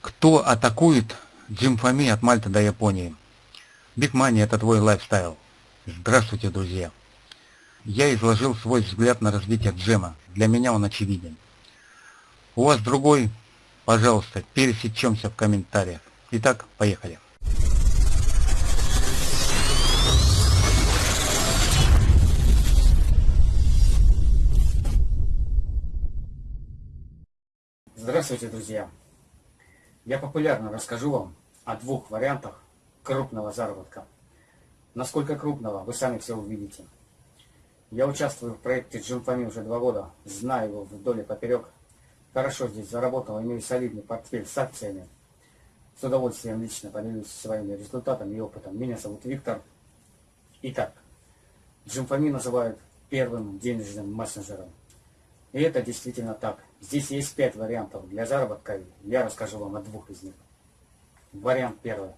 Кто атакует Джимфами от Мальты до Японии? Money – это твой лайфстайл. Здравствуйте, друзья. Я изложил свой взгляд на развитие джема. Для меня он очевиден. У вас другой? Пожалуйста, пересечемся в комментариях. Итак, поехали. Здравствуйте, друзья! Я популярно расскажу вам о двух вариантах крупного заработка. Насколько крупного, вы сами все увидите. Я участвую в проекте Джимфами уже два года, знаю его вдоль и поперек. Хорошо здесь заработал, имею солидный портфель с акциями. С удовольствием лично поделюсь своими результатами и опытом. Меня зовут Виктор. Итак, Джимфами называют первым денежным мессенджером. И это действительно так. Здесь есть пять вариантов для заработка. Я расскажу вам о двух из них. Вариант первый.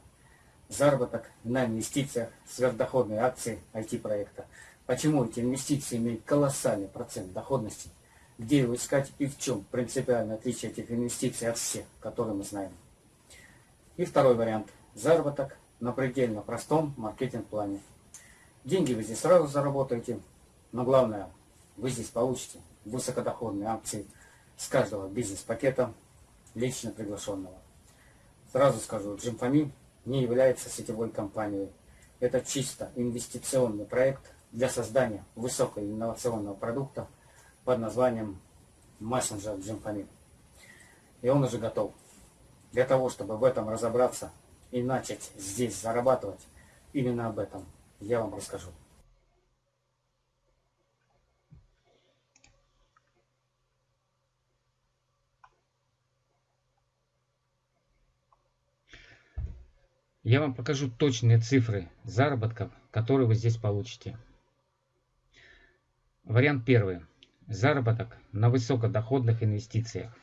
Заработок на инвестициях, сверхдоходные акции IT-проекта. Почему эти инвестиции имеют колоссальный процент доходности? Где его искать и в чем принципиальное отличие этих инвестиций от всех, которые мы знаем? И второй вариант. Заработок на предельно простом маркетинг-плане. Деньги вы здесь сразу заработаете, но главное, вы здесь получите высокодоходные акции с каждого бизнес-пакета лично приглашенного. Сразу скажу, Джимфами не является сетевой компанией. Это чисто инвестиционный проект для создания высокоинновационного продукта под названием мессенджер Джимфами. И он уже готов. Для того, чтобы в этом разобраться и начать здесь зарабатывать, именно об этом я вам расскажу. Я вам покажу точные цифры заработков, которые вы здесь получите. Вариант первый. Заработок на высокодоходных инвестициях.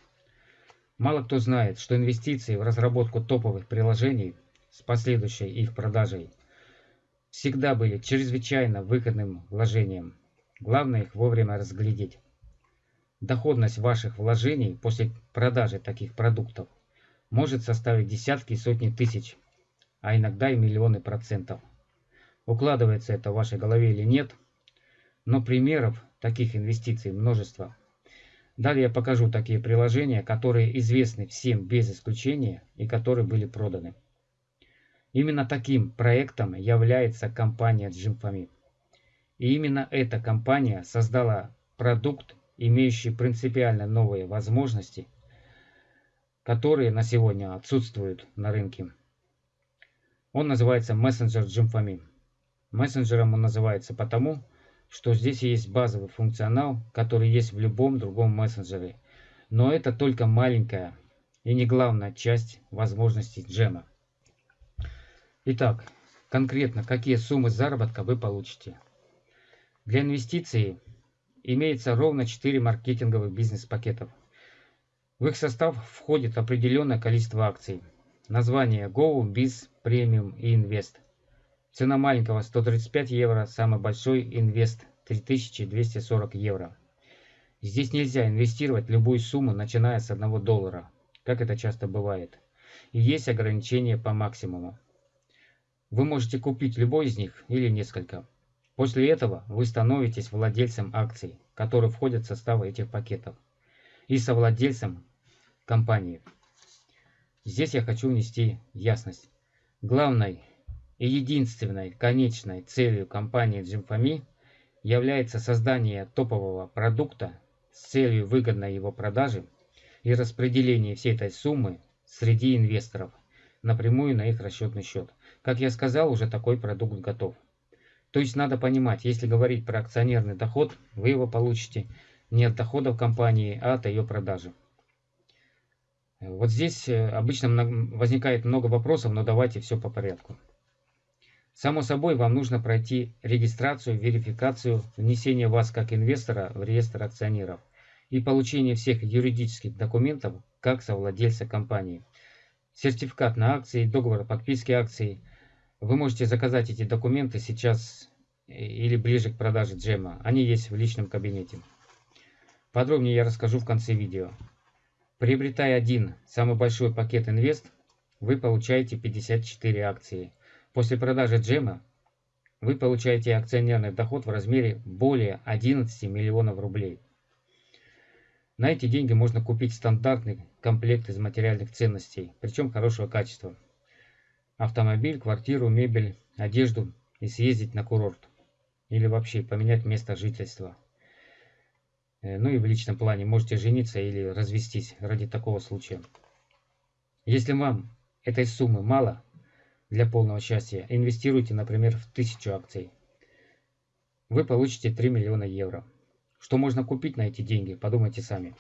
Мало кто знает, что инвестиции в разработку топовых приложений с последующей их продажей всегда были чрезвычайно выгодным вложением. Главное их вовремя разглядеть. Доходность ваших вложений после продажи таких продуктов может составить десятки и сотни тысяч а иногда и миллионы процентов. Укладывается это в вашей голове или нет, но примеров таких инвестиций множество. Далее я покажу такие приложения, которые известны всем без исключения и которые были проданы. Именно таким проектом является компания Джимфами. И именно эта компания создала продукт, имеющий принципиально новые возможности, которые на сегодня отсутствуют на рынке. Он называется мессенджер Джимфами. Мессенджером он называется потому, что здесь есть базовый функционал, который есть в любом другом мессенджере. Но это только маленькая и не главная часть возможностей джема. Итак, конкретно какие суммы заработка вы получите. Для инвестиций имеется ровно 4 маркетинговых бизнес-пакетов. В их состав входит определенное количество акций – Название Go, Biz, Premium и Invest. Цена маленького 135 евро, самый большой Invest 3240 евро. Здесь нельзя инвестировать любую сумму, начиная с 1 доллара, как это часто бывает. И есть ограничения по максимуму. Вы можете купить любой из них или несколько. После этого вы становитесь владельцем акций, которые входят в состав этих пакетов, и совладельцем компании. Здесь я хочу внести ясность. Главной и единственной конечной целью компании Джимфами является создание топового продукта с целью выгодной его продажи и распределения всей этой суммы среди инвесторов напрямую на их расчетный счет. Как я сказал, уже такой продукт готов. То есть надо понимать, если говорить про акционерный доход, вы его получите не от доходов компании, а от ее продажи. Вот здесь э, обычно возникает много вопросов, но давайте все по порядку. Само собой, вам нужно пройти регистрацию, верификацию, внесение вас как инвестора в реестр акционеров и получение всех юридических документов как совладельца компании. Сертификат на акции, договор о подписке акций. Вы можете заказать эти документы сейчас э, или ближе к продаже джема. Они есть в личном кабинете. Подробнее я расскажу в конце видео. Приобретая один самый большой пакет инвест, вы получаете 54 акции. После продажи джема вы получаете акционерный доход в размере более 11 миллионов рублей. На эти деньги можно купить стандартный комплект из материальных ценностей, причем хорошего качества. Автомобиль, квартиру, мебель, одежду и съездить на курорт. Или вообще поменять место жительства. Э, ну и в личном плане можете жениться или развестись ради такого случая. Если вам этой суммы мало для полного счастья, инвестируйте, например, в 1000 акций. Вы получите 3 миллиона евро. Что можно купить на эти деньги, подумайте сами.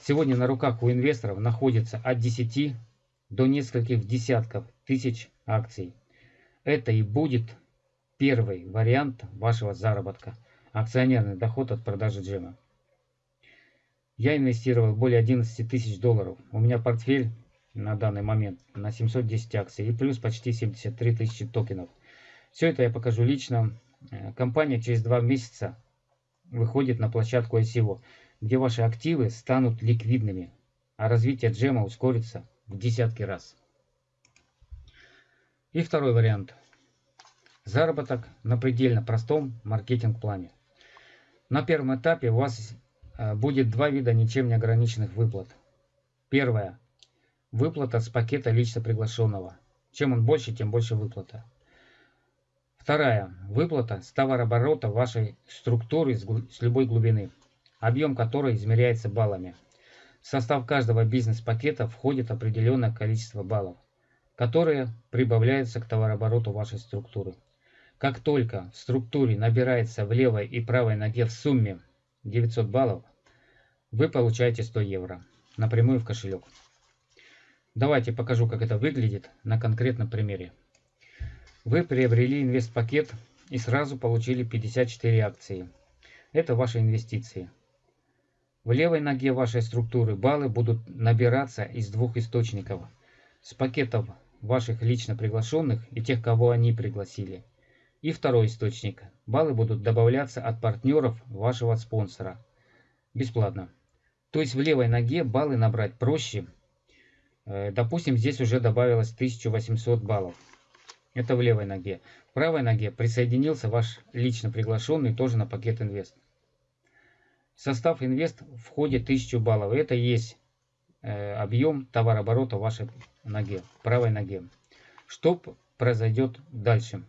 Сегодня на руках у инвесторов находится от 10 до нескольких десятков тысяч акций. Это и будет первый вариант вашего заработка. Акционерный доход от продажи джема. Я инвестировал более 11 тысяч долларов. У меня портфель на данный момент на 710 акций и плюс почти 73 тысячи токенов. Все это я покажу лично. Э, компания через два месяца выходит на площадку ICO, где ваши активы станут ликвидными, а развитие джема ускорится в десятки раз. И второй вариант. Заработок на предельно простом маркетинг-плане. На первом этапе у вас будет два вида ничем не ограниченных выплат. Первая. Выплата с пакета лично приглашенного. Чем он больше, тем больше выплата. Вторая. Выплата с товарооборота вашей структуры с любой глубины, объем которой измеряется баллами. В состав каждого бизнес-пакета входит определенное количество баллов, которые прибавляются к товарообороту вашей структуры. Как только в структуре набирается в левой и правой ноге в сумме 900 баллов, вы получаете 100 евро напрямую в кошелек. Давайте покажу, как это выглядит на конкретном примере. Вы приобрели инвестпакет и сразу получили 54 акции. Это ваши инвестиции. В левой ноге вашей структуры баллы будут набираться из двух источников. С пакетов ваших лично приглашенных и тех, кого они пригласили. И второй источник. Баллы будут добавляться от партнеров вашего спонсора. Бесплатно. То есть в левой ноге баллы набрать проще. Э, допустим, здесь уже добавилось 1800 баллов. Это в левой ноге. В правой ноге присоединился ваш лично приглашенный тоже на пакет инвест. В состав инвест входит 1000 баллов. Это есть э, объем товарооборота вашей ноге, правой ноге. Что произойдет дальше?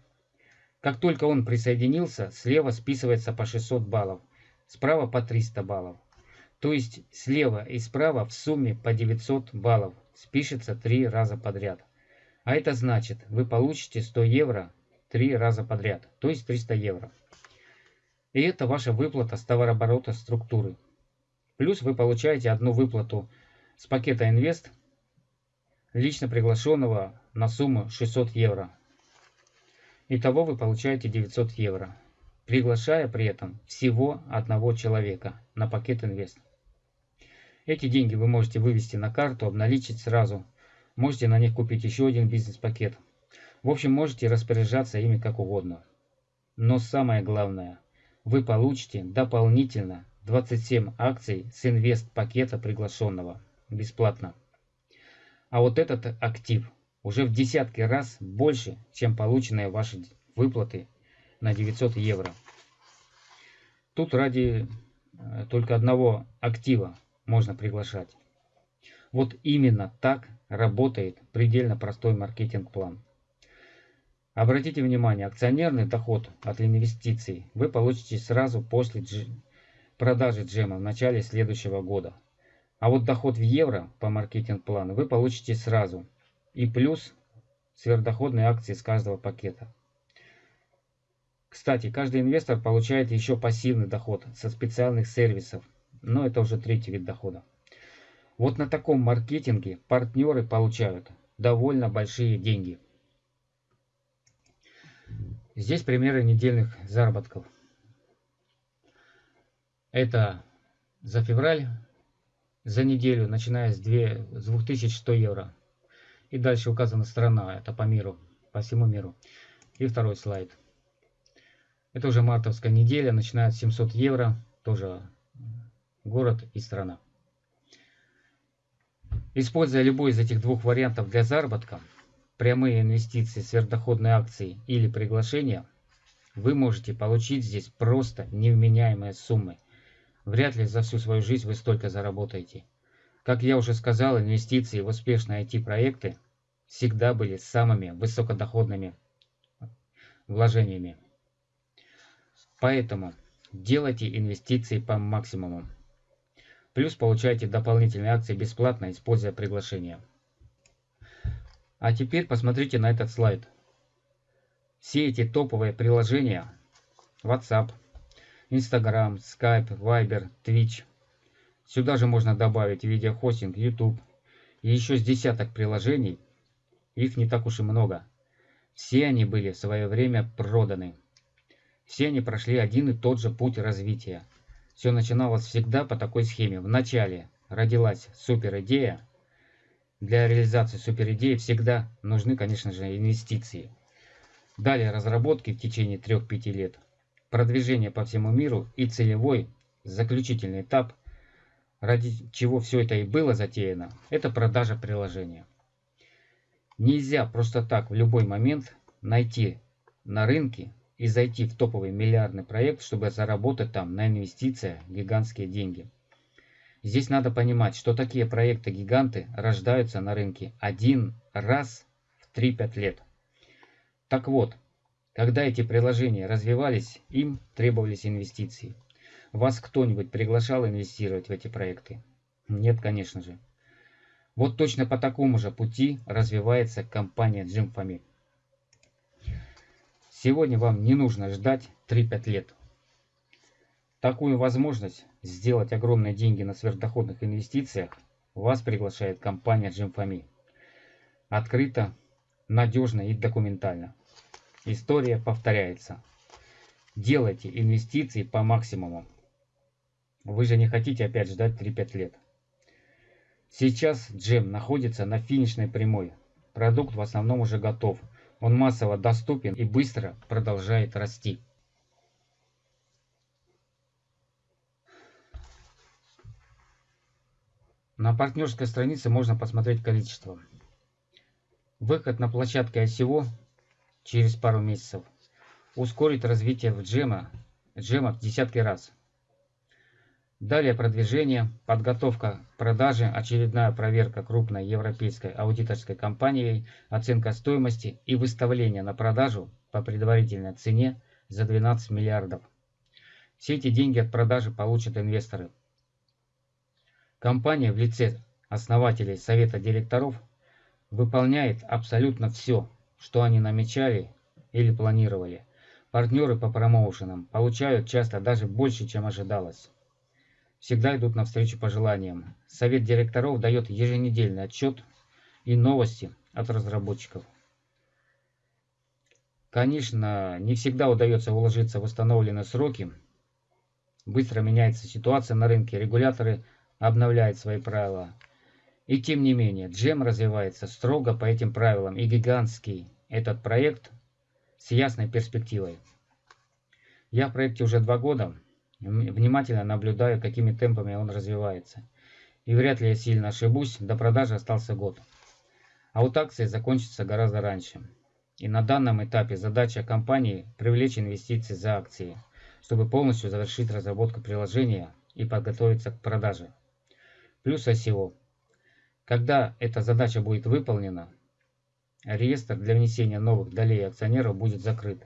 Как только он присоединился, слева списывается по 600 баллов, справа по 300 баллов. То есть слева и справа в сумме по 900 баллов спишется три раза подряд. А это значит, вы получите 100 евро три раза подряд, то есть 300 евро. И это ваша выплата с товарооборота структуры. Плюс вы получаете одну выплату с пакета инвест, лично приглашенного на сумму 600 евро. Итого вы получаете 900 евро, приглашая при этом всего одного человека на пакет инвест. Эти деньги вы можете вывести на карту, обналичить сразу Можете на них купить еще один бизнес-пакет. В общем, можете распоряжаться ими как угодно. Но самое главное, вы получите дополнительно 27 акций с инвест-пакета приглашенного бесплатно. А вот этот актив уже в десятки раз больше, чем полученные ваши выплаты на 900 евро. Тут ради э, только одного актива можно приглашать. Вот именно так работает предельно простой маркетинг-план. Обратите внимание, акционерный доход от инвестиций вы получите сразу после дж... продажи джема в начале следующего года. А вот доход в евро по маркетинг-плану вы получите сразу. И плюс сверхдоходные акции с каждого пакета. Кстати, каждый инвестор получает еще пассивный доход со специальных сервисов, но это уже третий вид дохода. Вот на таком маркетинге партнеры получают довольно большие деньги. Здесь примеры недельных заработков. Это за февраль, за неделю, начиная с, 2, с 2100 евро. И дальше указана страна, это по миру, по всему миру. И второй слайд. Это уже мартовская неделя, начиная с 700 евро, тоже город и страна. Используя любой из этих двух вариантов для заработка, прямые инвестиции, сверхдоходные акции или приглашения, вы можете получить здесь просто невменяемые суммы. Вряд ли за всю свою жизнь вы столько заработаете. Как я уже сказал, инвестиции в успешные IT-проекты всегда были самыми высокодоходными вложениями. Поэтому делайте инвестиции по максимуму. Плюс получайте дополнительные акции бесплатно, используя приглашение. А теперь посмотрите на этот слайд. Все эти топовые приложения WhatsApp, Instagram, Skype, Viber, Twitch. Сюда же можно добавить видеохостинг, YouTube и еще с десяток приложений. Их не так уж и много. Все они были в свое время проданы. Все они прошли один и тот же путь развития. Все начиналось всегда по такой схеме. Вначале родилась суперидея. Для реализации суперидеи всегда нужны, конечно же, инвестиции. Далее разработки в течение 3-5 лет, продвижение по всему миру и целевой, заключительный этап, ради чего все это и было затеяно, это продажа приложения. Нельзя просто так в любой момент найти на рынке и зайти в топовый миллиардный проект, чтобы заработать там на инвестициях гигантские деньги. Здесь надо понимать, что такие проекты-гиганты рождаются на рынке один раз в 3-5 лет. Так вот, когда эти приложения развивались, им требовались инвестиции. Вас кто-нибудь приглашал инвестировать в эти проекты? Нет, конечно же. Вот точно по такому же пути развивается компания Jimfami. Сегодня вам не нужно ждать 3-5 лет. Такую возможность сделать огромные деньги на сверхдоходных инвестициях вас приглашает компания Jimfami. Открыто, надежно и документально. История повторяется. Делайте инвестиции по максимуму. Вы же не хотите опять ждать 3-5 лет. Сейчас джем находится на финишной прямой. Продукт в основном уже готов – он массово доступен и быстро продолжает расти. На партнерской странице можно посмотреть количество. Выход на площадке ICO через пару месяцев ускорит развитие в джема, джема в десятки раз. Далее продвижение, подготовка продажи, очередная проверка крупной европейской аудиторской компанией, оценка стоимости и выставление на продажу по предварительной цене за 12 миллиардов. Все эти деньги от продажи получат инвесторы. Компания в лице основателей совета директоров выполняет абсолютно все, что они намечали или планировали. Партнеры по промоушенам получают часто даже больше, чем ожидалось всегда идут навстречу пожеланиям. Совет директоров дает еженедельный отчет и новости от разработчиков. Конечно, не всегда удается уложиться в установленные сроки. Быстро меняется ситуация на рынке, регуляторы обновляют свои правила. И тем не менее, джем развивается строго по этим правилам, и гигантский этот проект с ясной перспективой. Я в проекте уже два года, Внимательно наблюдаю, какими темпами он развивается. И вряд ли я сильно ошибусь, до продажи остался год. А вот акции закончатся гораздо раньше. И на данном этапе задача компании – привлечь инвестиции за акции, чтобы полностью завершить разработку приложения и подготовиться к продаже. Плюс ICO. Когда эта задача будет выполнена, реестр для внесения новых долей акционеров будет закрыт.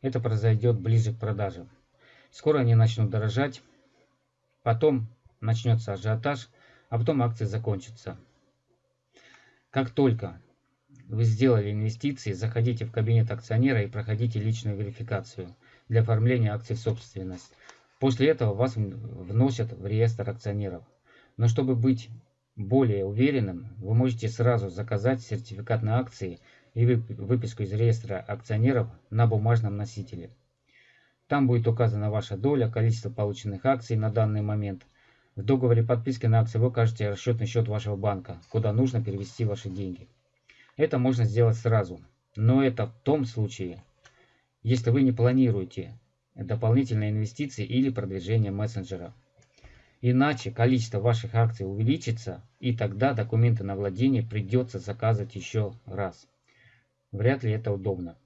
Это произойдет ближе к продаже. Скоро они начнут дорожать, потом начнется ажиотаж, а потом акции закончатся. Как только вы сделали инвестиции, заходите в кабинет акционера и проходите личную верификацию для оформления акций в собственность. После этого вас вносят в реестр акционеров. Но чтобы быть более уверенным, вы можете сразу заказать сертификат на акции и выписку из реестра акционеров на бумажном носителе. Там будет указана ваша доля, количество полученных акций на данный момент. В договоре подписки на акции вы укажете расчетный счет вашего банка, куда нужно перевести ваши деньги. Это можно сделать сразу, но это в том случае, если вы не планируете дополнительные инвестиции или продвижение мессенджера. Иначе количество ваших акций увеличится, и тогда документы на владение придется заказывать еще раз. Вряд ли это удобно.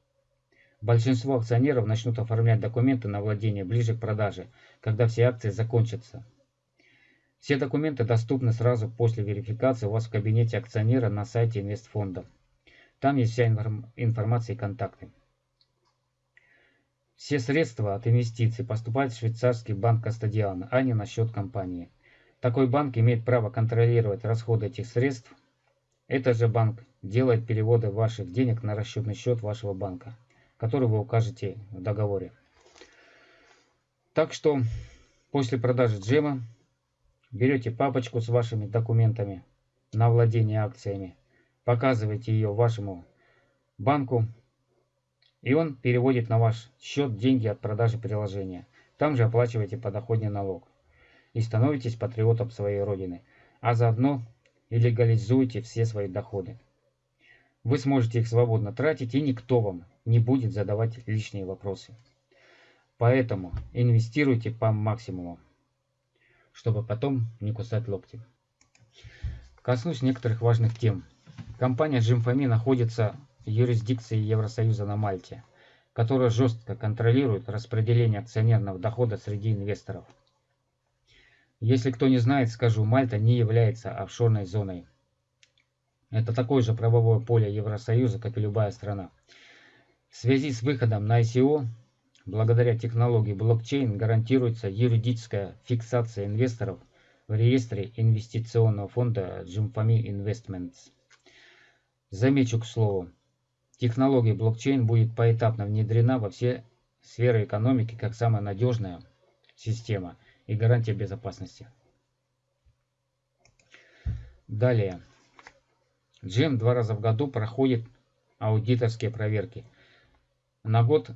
Большинство акционеров начнут оформлять документы на владение ближе к продаже, когда все акции закончатся. Все документы доступны сразу после верификации у вас в кабинете акционера на сайте инвестфонда. Там есть вся информация и контакты. Все средства от инвестиций поступают в швейцарский банк Кастадиана, а не на счет компании. Такой банк имеет право контролировать расходы этих средств. Этот же банк делает переводы ваших денег на расчетный счет вашего банка, который вы укажете в договоре. Так что после продажи джема берете папочку с вашими документами на владение акциями, показываете ее вашему банку, и он переводит на ваш счет деньги от продажи приложения. Там же оплачиваете подоходный налог. И становитесь патриотом своей родины. А заодно и легализуете все свои доходы. Вы сможете их свободно тратить, и никто вам не будет задавать лишние вопросы. Поэтому инвестируйте по максимуму, чтобы потом не кусать локти. Коснусь некоторых важных тем. Компания Jimfami находится юрисдикции Евросоюза на Мальте, которая жестко контролирует распределение акционерного дохода среди инвесторов. Если кто не знает, скажу, Мальта не является офшорной зоной. Это такое же правовое поле Евросоюза, как и любая страна. В связи с выходом на ICO, благодаря технологии блокчейн гарантируется юридическая фиксация инвесторов в реестре инвестиционного фонда Jumfami Investments. Замечу к слову, Технология блокчейн будет поэтапно внедрена во все сферы экономики как самая надежная система и гарантия безопасности. Далее. Джем два раза в году проходит аудиторские проверки. На год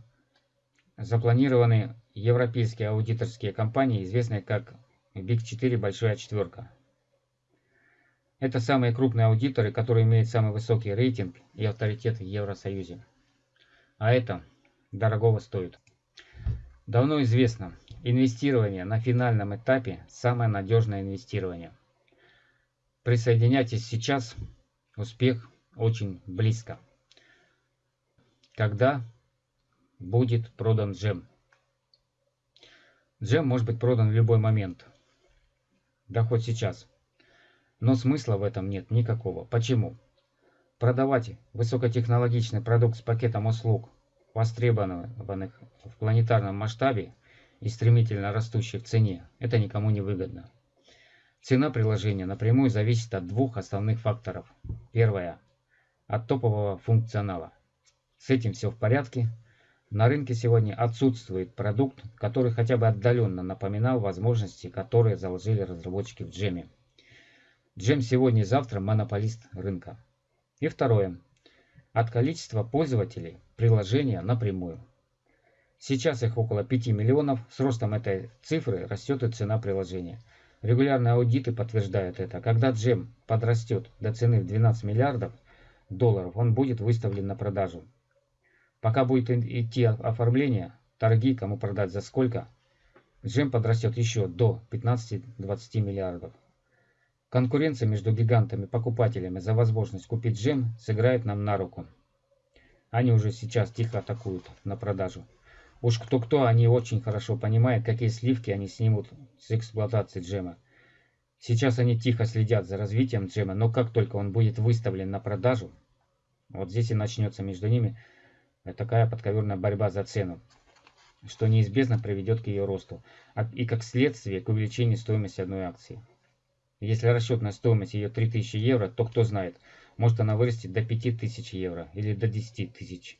запланированы европейские аудиторские компании, известные как Big 4 Большая Четверка. Это самые крупные аудиторы, которые имеют самый высокий рейтинг и авторитет в Евросоюзе. А это дорогого стоит. Давно известно, инвестирование на финальном этапе – самое надежное инвестирование. Присоединяйтесь сейчас, успех очень близко. Когда будет продан джем? Джем может быть продан в любой момент. Да хоть сейчас. Но смысла в этом нет никакого. Почему? Продавать высокотехнологичный продукт с пакетом услуг, востребованных в планетарном масштабе и стремительно растущий в цене, это никому не выгодно. Цена приложения напрямую зависит от двух основных факторов. Первое – от топового функционала. С этим все в порядке. На рынке сегодня отсутствует продукт, который хотя бы отдаленно напоминал возможности, которые заложили разработчики в джеме. Джем сегодня и завтра монополист рынка. И второе. От количества пользователей приложения напрямую. Сейчас их около 5 миллионов, с ростом этой цифры растет и цена приложения. Регулярные аудиты подтверждают это. Когда джем подрастет до цены в 12 миллиардов долларов, он будет выставлен на продажу. Пока будет идти оформление, торги, кому продать за сколько, джем подрастет еще до 15-20 миллиардов. Конкуренция между гигантами-покупателями за возможность купить джем сыграет нам на руку. Они уже сейчас тихо атакуют на продажу. Уж кто-кто, они очень хорошо понимают, какие сливки они снимут с эксплуатации джема. Сейчас они тихо следят за развитием джема, но как только он будет выставлен на продажу, вот здесь и начнется между ними такая подковерная борьба за цену, что неизбежно приведет к ее росту, а и как следствие к увеличению стоимости одной акции. Если расчетная стоимость ее 3000 евро, то кто знает, может она вырастет до 5000 евро или до 10 тысяч.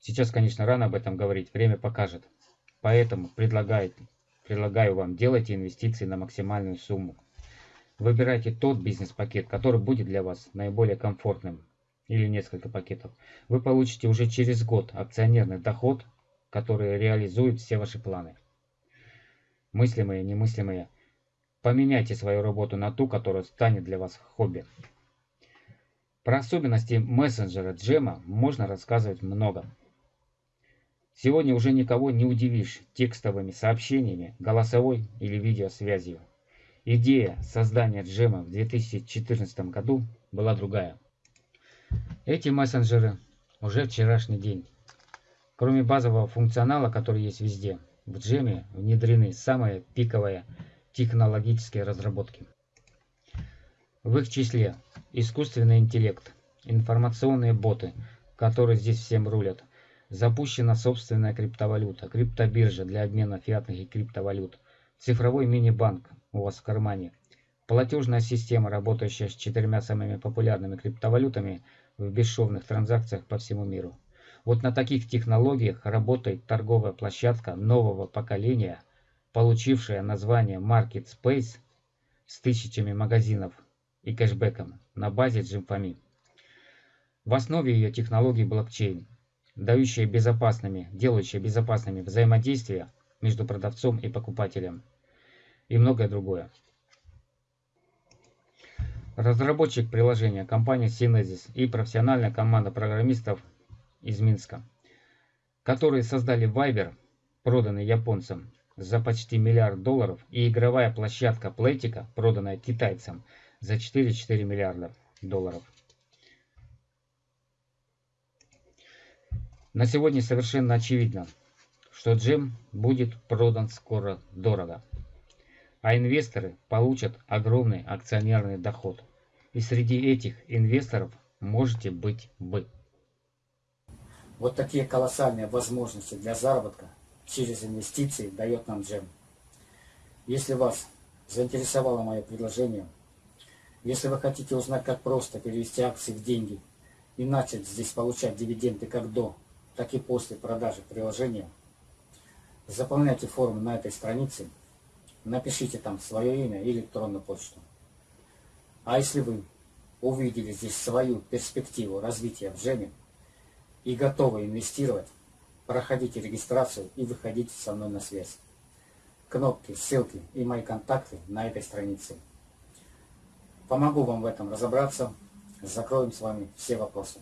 Сейчас, конечно, рано об этом говорить, время покажет. Поэтому предлагаю, вам делайте инвестиции на максимальную сумму. Выбирайте тот бизнес-пакет, который будет для вас наиболее комфортным, или несколько пакетов. Вы получите уже через год акционерный доход, который реализует все ваши планы. Мыслимые, немыслимые – Поменяйте свою работу на ту, которая станет для вас хобби. Про особенности мессенджера Джема можно рассказывать много. Сегодня уже никого не удивишь текстовыми сообщениями, голосовой или видеосвязью. Идея создания джема в 2014 году была другая. Эти мессенджеры уже вчерашний день. Кроме базового функционала, который есть везде, в джеме внедрены самые пиковые технологические разработки. В их числе искусственный интеллект, информационные боты, которые здесь всем рулят, запущена собственная криптовалюта, криптобиржа для обмена фиатных и криптовалют, цифровой мини-банк у вас в кармане, платежная система, работающая с четырьмя самыми популярными криптовалютами в бесшовных транзакциях по всему миру. Вот на таких технологиях работает торговая площадка нового поколения, получившая название Market Space с тысячами магазинов и кэшбэком на базе Джимфами. В основе ее технологии блокчейн, дающая безопасными, делающая безопасными взаимодействия между продавцом и покупателем и многое другое. Разработчик приложения компания Synesis и профессиональная команда программистов из Минска, которые создали Viber, проданный японцам за почти миллиард долларов, и игровая площадка Playtika, проданная китайцам за 4,4 миллиарда долларов. На сегодня совершенно очевидно, что джем будет продан скоро дорого, а инвесторы получат огромный акционерный доход. И среди этих инвесторов можете быть вы. Вот такие колоссальные возможности для заработка через инвестиции дает нам джем. Если вас заинтересовало мое предложение, если вы хотите узнать, как просто перевести акции в деньги и начать здесь получать дивиденды как до, так и после продажи приложения, заполняйте форму на этой странице, напишите там свое имя и электронную почту. А если вы увидели здесь свою перспективу развития в Джеме, и готовы инвестировать, проходите регистрацию и выходите со мной на связь. Кнопки, ссылки и мои контакты на этой странице. Помогу вам в этом разобраться, закроем с вами все вопросы.